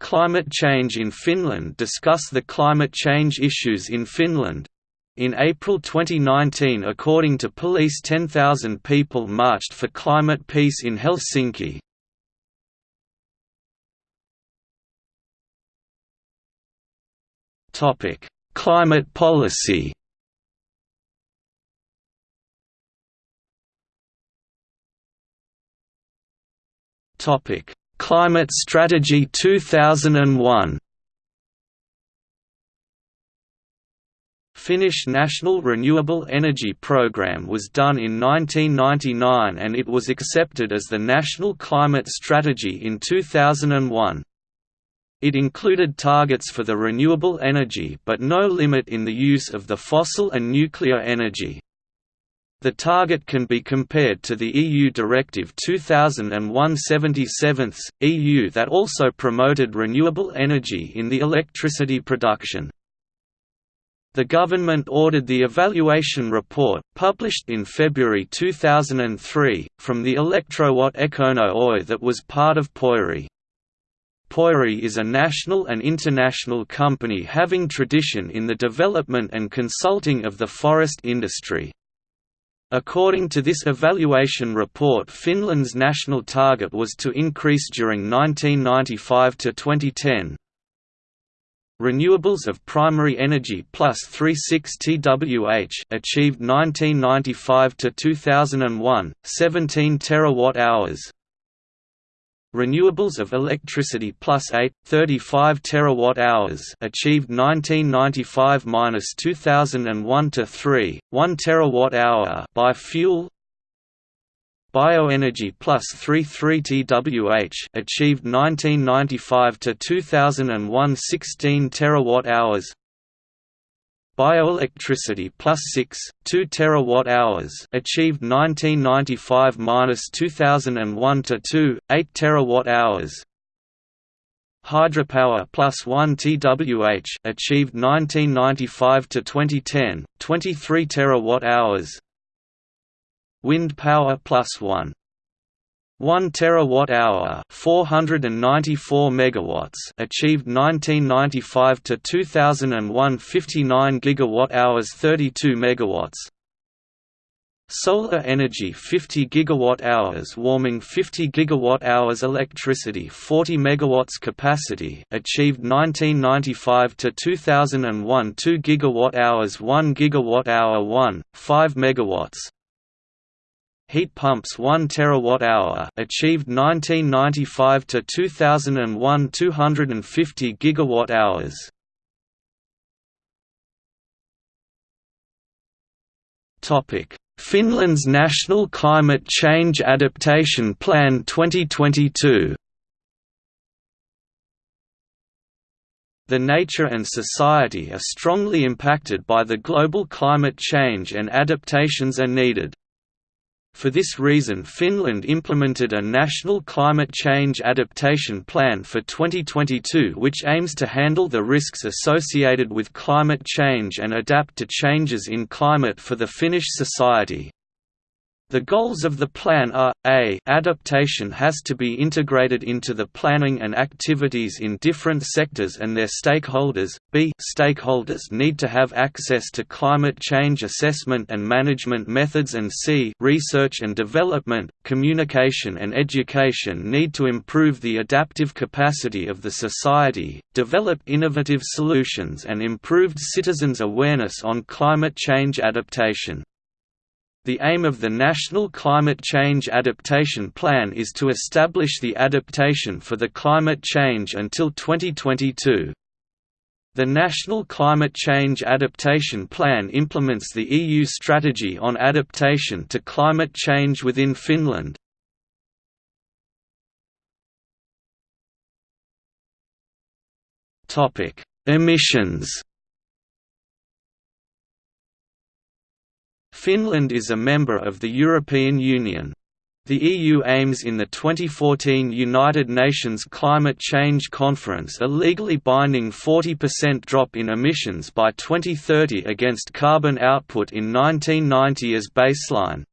Climate Change in Finland discuss the climate change issues in Finland. In April 2019 according to police 10,000 people marched for climate peace in Helsinki. Climate policy Topic: Climate Strategy 2001. Finnish National Renewable Energy Programme was done in 1999 and it was accepted as the National Climate Strategy in 2001. It included targets for the renewable energy but no limit in the use of the fossil and nuclear energy. The target can be compared to the EU Directive 2001/77 EU that also promoted renewable energy in the electricity production. The government ordered the evaluation report, published in February 2003, from the Electrowatt Ekono Oy that was part of Pöyry. Pöyry is a national and international company having tradition in the development and consulting of the forest industry. According to this evaluation report Finland's national target was to increase during 1995 to 2010. Renewables of primary energy plus 36 TWh achieved 1995 to 2001 17 terawatt hours Renewables of electricity plus 8, 35 terawatt-hours achieved 1995–2001 to 3, 1 terawatt-hour by fuel. Bioenergy plus 33 TWh achieved 1995 to 2001 16 terawatt-hours. Bioelectricity plus 6, 2 terawatt-hours achieved 1995–2001 to 2, 8 terawatt-hours. Hydropower plus 1 TWh achieved 1995 to 2010, 23 terawatt-hours. Wind power plus 1 1 terawatt-hour, 494 megawatts, achieved 1995 to 2001 59 gigawatt-hours 32 megawatts. Solar energy 50 gigawatt-hours warming 50 gigawatt-hours electricity 40 megawatts capacity achieved 1995 to 2001 2 gigawatt-hours 1 gigawatt-hour 1 5 megawatts heat pumps 1 terawatt-hour achieved 1995 to 2001 250 gigawatt-hours. Topic: Finland's National Climate Change Adaptation Plan 2022. The nature and society are strongly impacted by the global climate change and adaptations are needed. For this reason Finland implemented a national climate change adaptation plan for 2022 which aims to handle the risks associated with climate change and adapt to changes in climate for the Finnish society. The goals of the plan are, a adaptation has to be integrated into the planning and activities in different sectors and their stakeholders, b stakeholders need to have access to climate change assessment and management methods and c research and development, communication and education need to improve the adaptive capacity of the society, develop innovative solutions and improved citizens' awareness on climate change adaptation. The aim of the National Climate Change Adaptation Plan is to establish the adaptation for the climate change until 2022. The National Climate Change Adaptation Plan implements the EU strategy on adaptation to climate change within Finland. Emissions Finland is a member of the European Union. The EU aims in the 2014 United Nations Climate Change Conference a legally binding 40% drop in emissions by 2030 against carbon output in 1990 as baseline.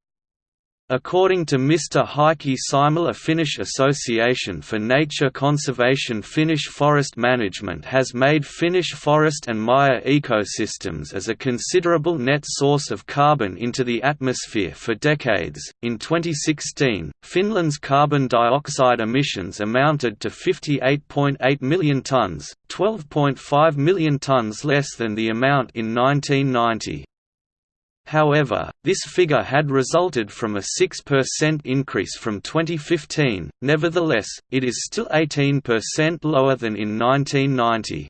According to Mr. Heikki Simola Finnish Association for Nature Conservation Finnish Forest Management has made Finnish forest and mire ecosystems as a considerable net source of carbon into the atmosphere for decades. In 2016, Finland's carbon dioxide emissions amounted to 58.8 million tonnes, 12.5 million tonnes less than the amount in 1990. However, this figure had resulted from a 6% increase from 2015, nevertheless, it is still 18% lower than in 1990.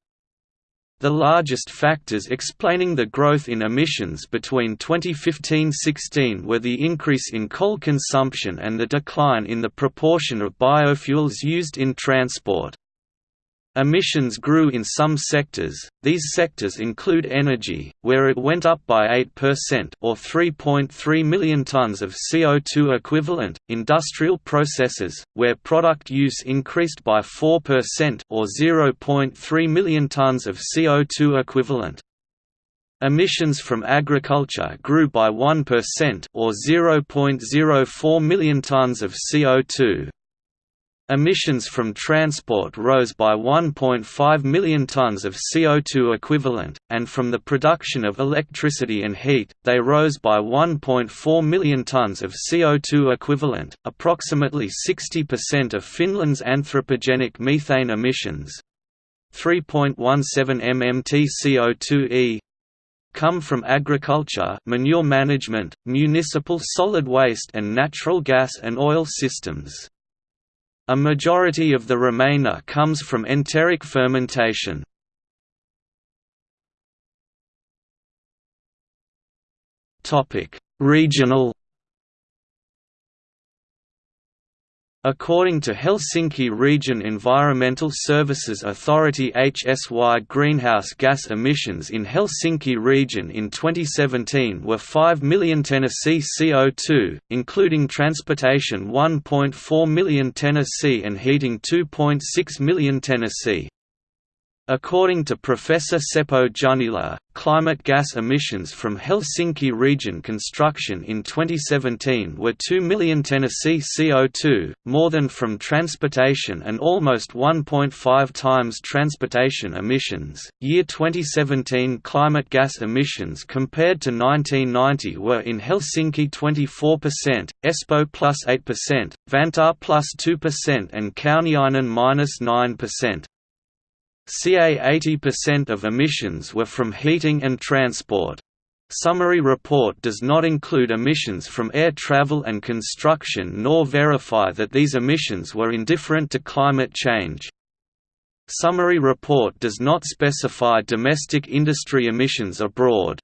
The largest factors explaining the growth in emissions between 2015–16 were the increase in coal consumption and the decline in the proportion of biofuels used in transport. Emissions grew in some sectors, these sectors include energy, where it went up by 8% or 3.3 million tons of CO2 equivalent, industrial processes, where product use increased by 4% or 0.3 million tons of CO2 equivalent. Emissions from agriculture grew by 1% or 0.04 million tons of CO2, Emissions from transport rose by 1.5 million tonnes of CO2 equivalent, and from the production of electricity and heat, they rose by 1.4 million tonnes of CO2 equivalent, approximately 60% of Finland's anthropogenic methane emissions. 3.17 mmt CO2e come from agriculture manure management, municipal solid waste and natural gas and oil systems. A majority of the remainder comes from enteric fermentation. Regional According to Helsinki Region Environmental Services Authority HSY greenhouse gas emissions in Helsinki region in 2017 were 5 million Tennessee CO2, including transportation 1.4 million Tennessee and heating 2.6 million Tennessee. According to Professor Seppo Junnila, climate gas emissions from Helsinki region construction in 2017 were 2 million Tennessee CO2, more than from transportation and almost 1.5 times transportation emissions. Year 2017 climate gas emissions compared to 1990 were in Helsinki 24%, Espoo plus 8%, Vantaa plus 2% and Kauniainen minus 9%. CA 80% of emissions were from heating and transport. Summary report does not include emissions from air travel and construction nor verify that these emissions were indifferent to climate change. Summary report does not specify domestic industry emissions abroad.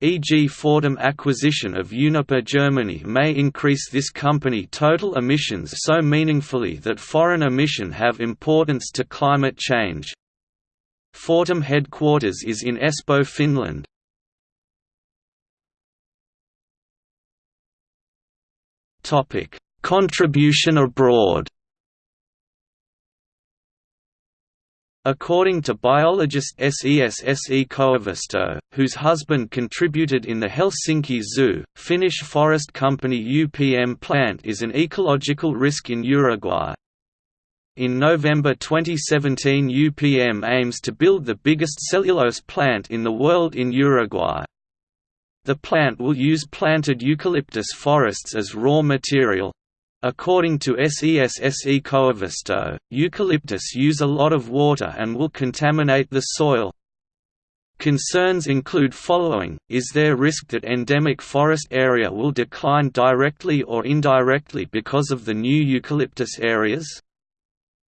E.g. Fortum acquisition of Uniper Germany may increase this company total emissions so meaningfully that foreign emission have importance to climate change. Fortum headquarters is in Espoo, Finland. Topic: Contribution abroad. According to biologist SES Koivisto, whose husband contributed in the Helsinki Zoo, Finnish forest company UPM plant is an ecological risk in Uruguay, in November 2017 UPM aims to build the biggest cellulose plant in the world in Uruguay. The plant will use planted eucalyptus forests as raw material. According to SESSE Koivisto, eucalyptus use a lot of water and will contaminate the soil. Concerns include following, is there risk that endemic forest area will decline directly or indirectly because of the new eucalyptus areas?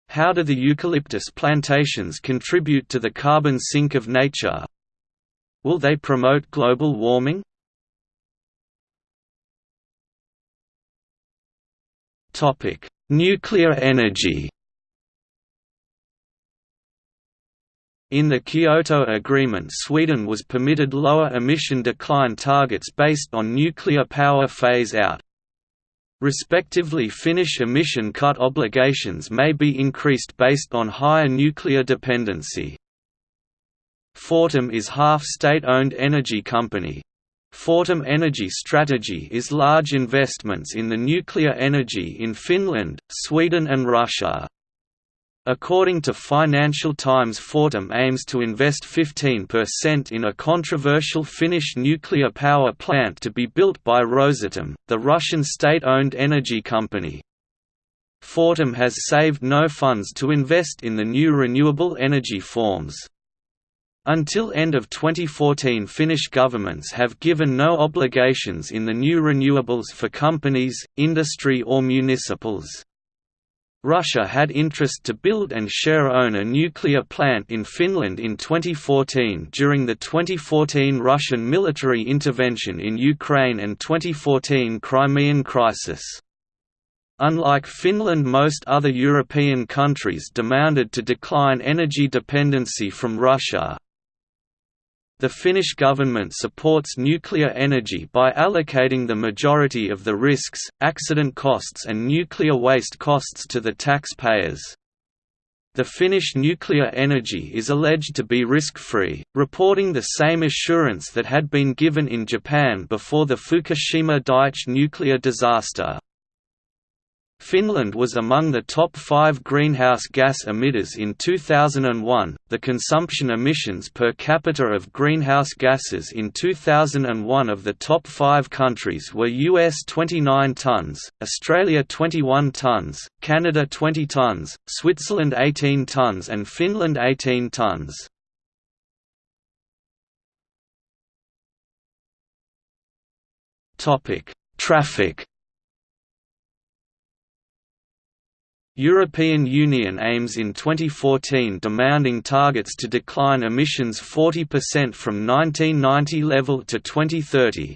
How do the eucalyptus plantations contribute to the carbon sink of nature? Will they promote global warming? Nuclear energy In the Kyoto Agreement Sweden was permitted lower emission decline targets based on nuclear power phase-out, Respectively Finnish emission cut obligations may be increased based on higher nuclear dependency. Fortum is half state-owned energy company. Fortum Energy strategy is large investments in the nuclear energy in Finland, Sweden and Russia. According to Financial Times Fortum aims to invest 15% in a controversial Finnish nuclear power plant to be built by Rosatom, the Russian state-owned energy company. Fortum has saved no funds to invest in the new renewable energy forms. Until end of 2014 Finnish governments have given no obligations in the new renewables for companies, industry or municipals. Russia had interest to build and share own a nuclear plant in Finland in 2014 during the 2014 Russian military intervention in Ukraine and 2014 Crimean crisis. Unlike Finland most other European countries demanded to decline energy dependency from Russia, the Finnish government supports nuclear energy by allocating the majority of the risks, accident costs and nuclear waste costs to the taxpayers. The Finnish nuclear energy is alleged to be risk-free, reporting the same assurance that had been given in Japan before the Fukushima Daiichi nuclear disaster. Finland was among the top five greenhouse gas emitters in 2001. The consumption emissions per capita of greenhouse gases in 2001 of the top five countries were US 29 tons, Australia 21 tons, Canada 20 tons, Switzerland 18 tons, and Finland 18 tons. Topic: Traffic European Union aims in 2014 demanding targets to decline emissions 40% from 1990 level to 2030.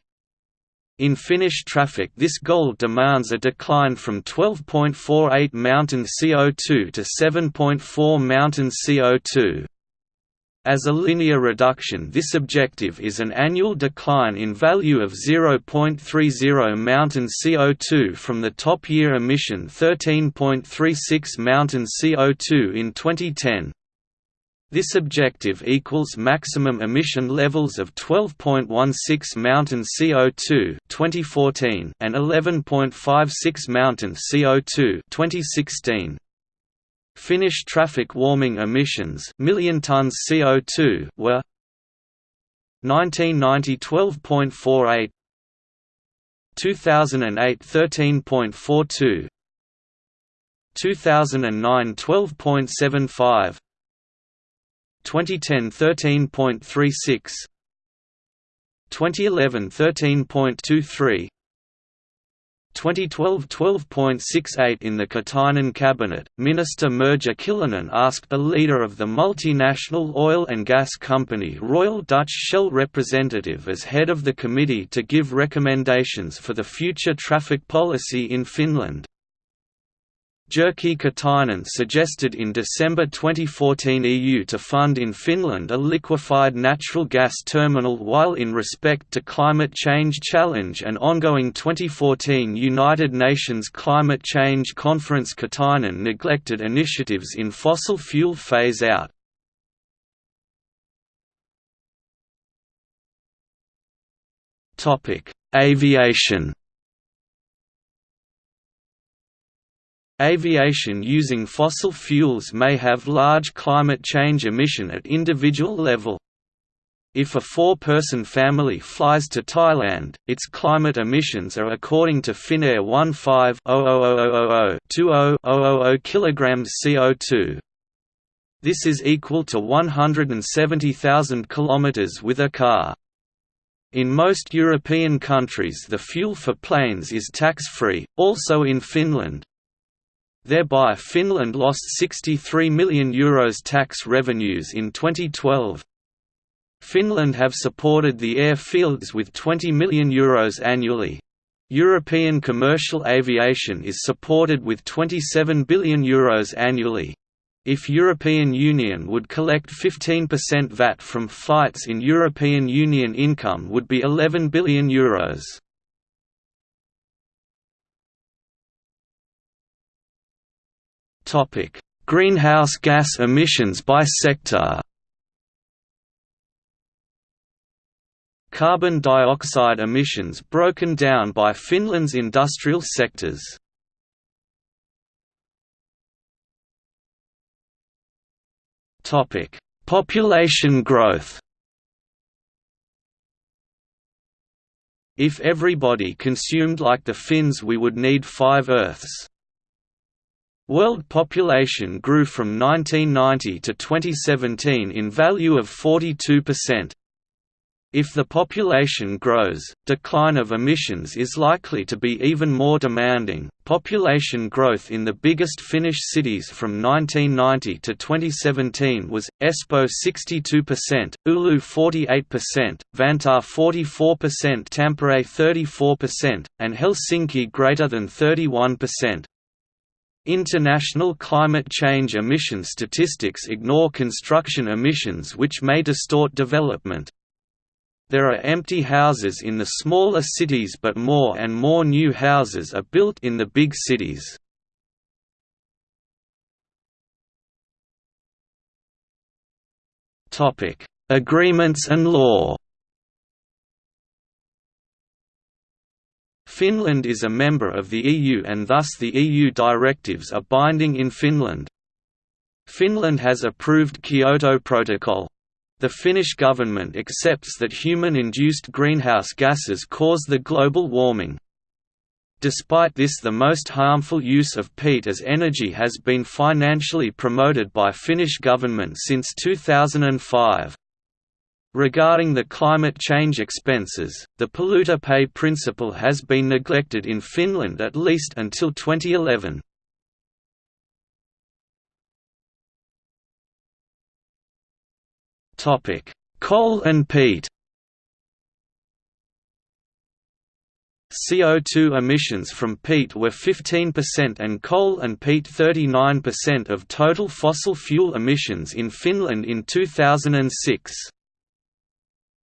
In Finnish traffic this goal demands a decline from 12.48 mountain CO2 to 7.4 mountain CO2. As a linear reduction this objective is an annual decline in value of 0.30 mountain CO2 from the top year emission 13.36 mountain CO2 in 2010. This objective equals maximum emission levels of 12.16 mountain CO2 2014 and 11.56 mountain CO2 2016. Finnish traffic warming emissions million tons CO2 were 1990 12.48 2008 13.42 2009 12.75 2010 13.36 2011 13.23 2012 12.68 In the Katainen cabinet, Minister Merja Kyllönen asked the leader of the multinational oil and gas company Royal Dutch Shell representative as head of the committee to give recommendations for the future traffic policy in Finland. Jyrki Katainen suggested in December 2014 EU to fund in Finland a liquefied natural gas terminal while in respect to climate change challenge and ongoing 2014 United Nations Climate Change Conference Katainen neglected initiatives in fossil fuel phase-out. Aviation Aviation using fossil fuels may have large climate change emission at individual level. If a four-person family flies to Thailand, its climate emissions are according to Finnair 15-00000-20-000 kg CO2. This is equal to 170,000 km with a car. In most European countries the fuel for planes is tax-free, also in Finland. Thereby Finland lost €63 million Euros tax revenues in 2012. Finland have supported the airfields with €20 million Euros annually. European commercial aviation is supported with €27 billion Euros annually. If European Union would collect 15% VAT from flights in European Union income would be €11 billion Euros. Topic: Greenhouse gas emissions by sector. carbon dioxide emissions broken down by Finland's industrial sectors. Topic: Population growth If everybody consumed like the Finns we would need five Earths. World population grew from 1990 to 2017 in value of 42%. If the population grows, decline of emissions is likely to be even more demanding. Population growth in the biggest Finnish cities from 1990 to 2017 was Espoo 62%, Oulu 48%, Vantaa 44%, Tampere 34%, and Helsinki greater than 31%. International climate change emission statistics ignore construction emissions which may distort development. There are empty houses in the smaller cities but more and more new houses are built in the big cities. Agreements and law Finland is a member of the EU and thus the EU directives are binding in Finland. Finland has approved Kyoto Protocol. The Finnish government accepts that human-induced greenhouse gases cause the global warming. Despite this the most harmful use of peat as energy has been financially promoted by Finnish government since 2005. Regarding the climate change expenses, the polluter pay principle has been neglected in Finland at least until 2011. Coal and peat CO2 emissions from peat were 15% and coal and peat 39% of total fossil fuel emissions in Finland in 2006.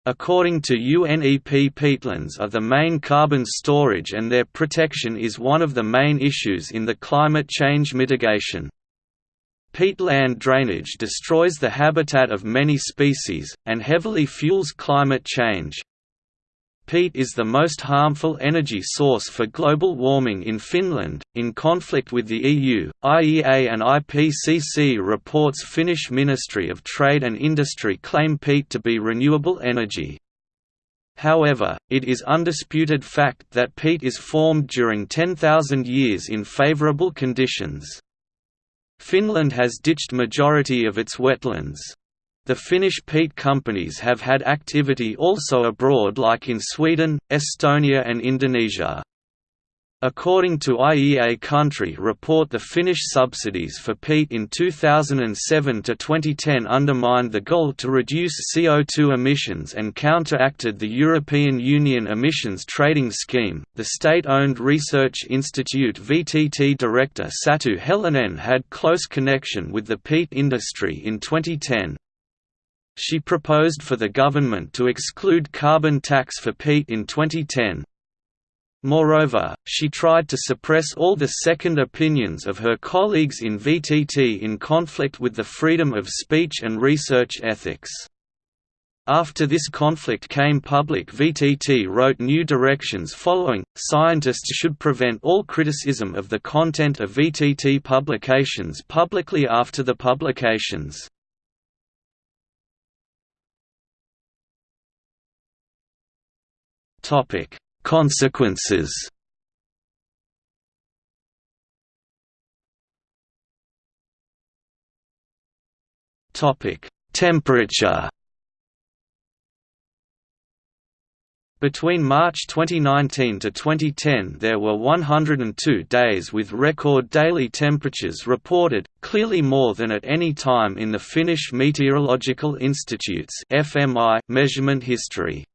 According to UNEP peatlands are the main carbon storage and their protection is one of the main issues in the climate change mitigation. Peatland drainage destroys the habitat of many species, and heavily fuels climate change. Peat is the most harmful energy source for global warming in Finland. In conflict with the EU, IEA and IPCC reports Finnish Ministry of Trade and Industry claim peat to be renewable energy. However, it is undisputed fact that peat is formed during 10,000 years in favorable conditions. Finland has ditched majority of its wetlands. The Finnish peat companies have had activity also abroad like in Sweden, Estonia and Indonesia. According to IEA Country Report the Finnish subsidies for peat in 2007 to 2010 undermined the goal to reduce CO2 emissions and counteracted the European Union emissions trading scheme. The state-owned research institute VTT director Satu Helynen had close connection with the peat industry in 2010. She proposed for the government to exclude carbon tax for peat in 2010. Moreover, she tried to suppress all the second opinions of her colleagues in VTT in conflict with the freedom of speech and research ethics. After this conflict came public VTT wrote new directions following, scientists should prevent all criticism of the content of VTT publications publicly after the publications. Topic Consequences Topic: Temperature. Between March 2019 to 2010 there were 102 days with record daily temperatures reported, clearly more than at any time in the Finnish Meteorological Institute's measurement history.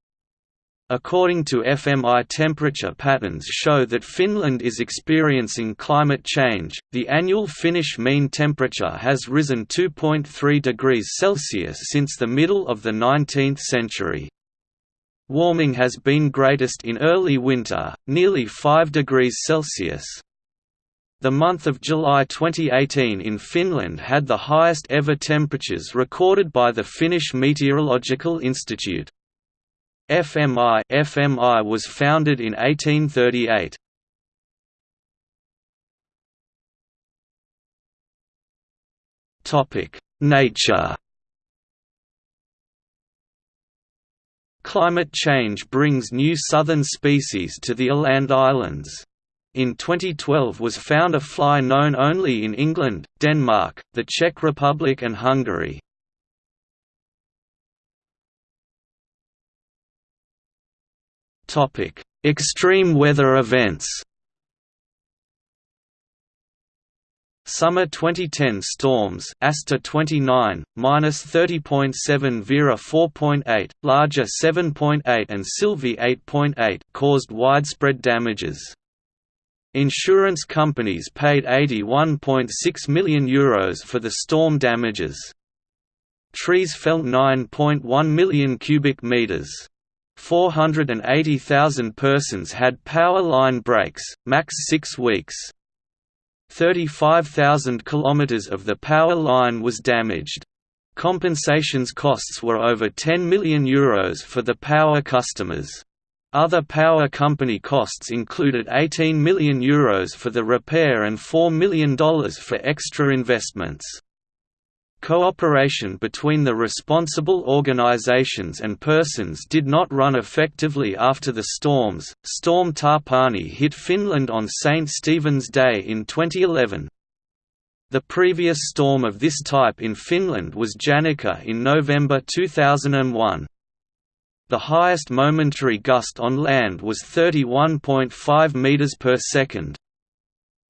According to FMI temperature patterns show that Finland is experiencing climate change. The annual Finnish mean temperature has risen 2.3 degrees Celsius since the middle of the 19th century. Warming has been greatest in early winter, nearly 5 degrees Celsius. The month of July 2018 in Finland had the highest ever temperatures recorded by the Finnish Meteorological Institute. FMI FMI was founded in 1838. Topic: Nature. Climate change brings new southern species to the Åland Islands. In 2012 was found a fly known only in England, Denmark, the Czech Republic and Hungary. Extreme weather events Summer 2010 storms Asta 29, minus 30.7 Veera 4.8, Lahja 7.8 and Sylvi 8.8 caused widespread damages. Insurance companies paid €81.6 million Euros for the storm damages. Trees fell 9.1 million cubic meters. 480,000 persons had power line breaks, max 6 weeks. 35,000 kilometers of the power line was damaged. Compensations costs were over €10 million Euros for the power customers. Other power company costs included €18 million Euros for the repair and $4 million for extra investments. Cooperation between the responsible organizations and persons did not run effectively after the storms. Storm Tapani hit Finland on St. Stephen's Day in 2011. The previous storm of this type in Finland was Janika in November 2001. The highest momentary gust on land was 31.5 meters per second.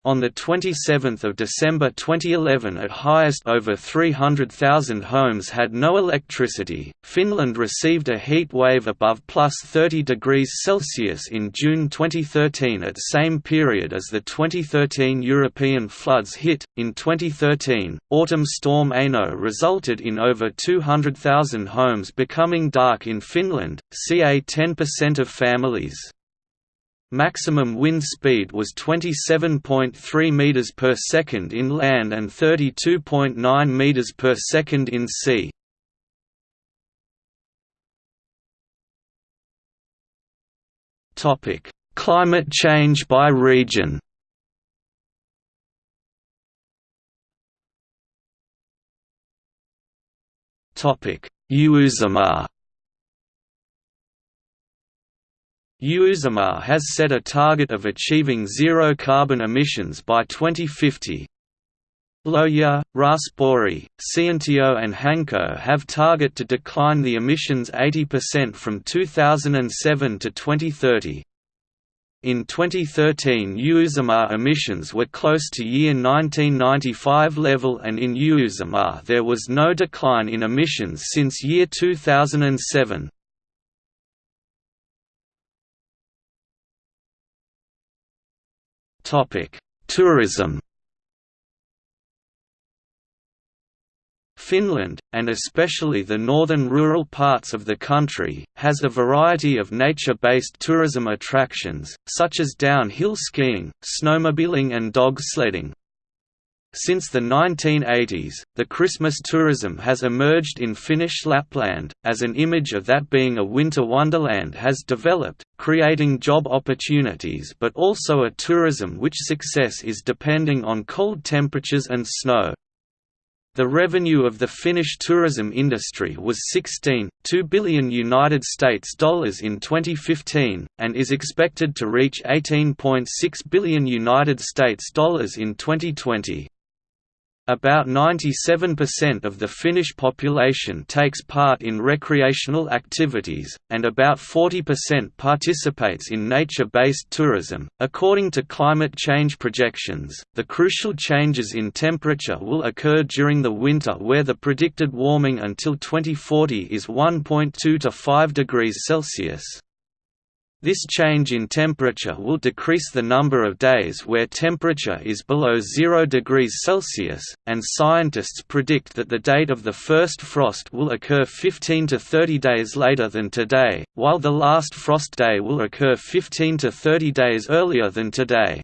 On 27 December 2011 at highest over 300,000 homes had no electricity. Finland received a heat wave above plus 30 degrees Celsius in June 2013 at same period as the 2013 European floods hit. In 2013, autumn storm Eino resulted in over 200,000 homes becoming dark in Finland, ca 10% of families. Maximum wind speed was 27.3 meters per second in land and 32.9 meters per second in sea. Topic: Climate change by region. Topic: Uusimaa Uusimaa has set a target of achieving zero carbon emissions by 2050. Lohja, Raasepori, Siuntio and Hanko have target to decline the emissions 80% from 2007 to 2030. In 2013 Uusimaa emissions were close to year 1995 level and in Uusimaa there was no decline in emissions since year 2007. Tourism. Finland, and especially the northern rural parts of the country, has a variety of nature-based tourism attractions, such as downhill skiing, snowmobiling and dog sledding. Since the 1980s, the Christmas tourism has emerged in Finnish Lapland, as an image of that being a winter wonderland has developed, creating job opportunities but also a tourism which success is depending on cold temperatures and snow. The revenue of the Finnish tourism industry was 16.2 billion United States dollars in 2015 and is expected to reach 18.6 billion United States dollars in 2020. About 97% of the Finnish population takes part in recreational activities, and about 40% participates in nature based tourism. According to climate change projections, the crucial changes in temperature will occur during the winter, where the predicted warming until 2040 is 1.2 to 5 degrees Celsius. This change in temperature will decrease the number of days where temperature is below 0 degrees Celsius, and scientists predict that the date of the first frost will occur 15 to 30 days later than today, while the last frost day will occur 15 to 30 days earlier than today.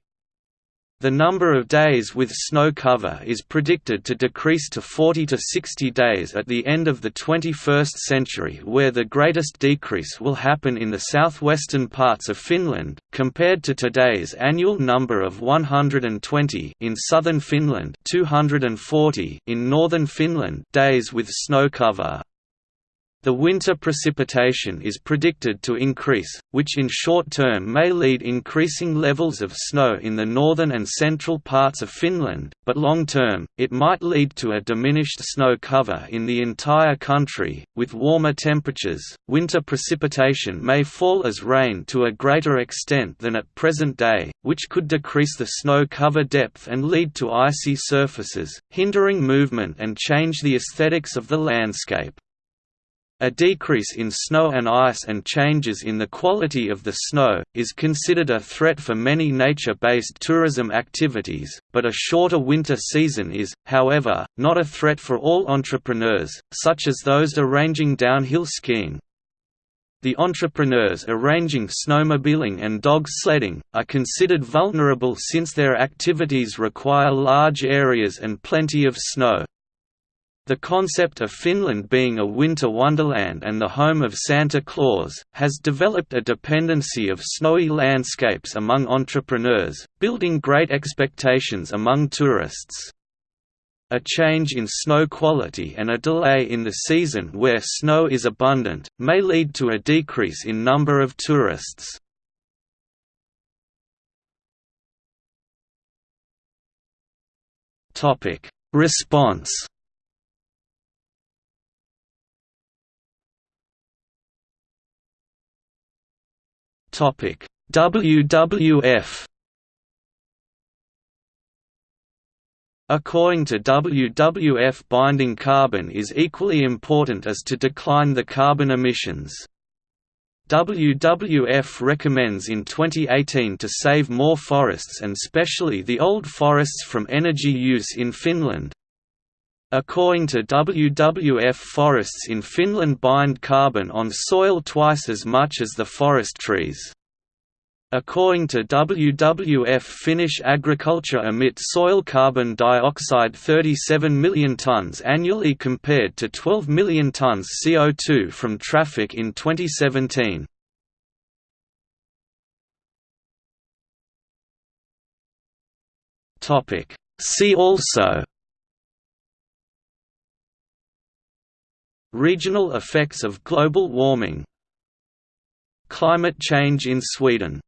The number of days with snow cover is predicted to decrease to 40 to 60 days at the end of the 21st century where the greatest decrease will happen in the southwestern parts of Finland, compared to today's annual number of 120 in southern Finland 240 in northern Finland days with snow cover. The winter precipitation is predicted to increase, which in short term may lead increasing levels of snow in the northern and central parts of Finland, but long term, it might lead to a diminished snow cover in the entire country. With warmer temperatures, winter precipitation may fall as rain to a greater extent than at present day, which could decrease the snow cover depth and lead to icy surfaces, hindering movement and change the aesthetics of the landscape. A decrease in snow and ice and changes in the quality of the snow, is considered a threat for many nature-based tourism activities, but a shorter winter season is, however, not a threat for all entrepreneurs, such as those arranging downhill skiing. The entrepreneurs arranging snowmobiling and dog sledding, are considered vulnerable since their activities require large areas and plenty of snow. The concept of Finland being a winter wonderland and the home of Santa Claus, has developed a dependency of snowy landscapes among entrepreneurs, building great expectations among tourists. A change in snow quality and a delay in the season where snow is abundant, may lead to a decrease in number of tourists. Response WWF According to WWF binding carbon is equally important as to decline the carbon emissions. WWF recommends in 2018 to save more forests and specially the old forests from energy use in Finland. According to WWF forests in Finland bind carbon on soil twice as much as the forest trees. According to WWF Finnish agriculture emits soil carbon dioxide 37 million tonnes annually compared to 12 million tonnes CO2 from traffic in 2017. See also Regional effects of global warming Climate change in Sweden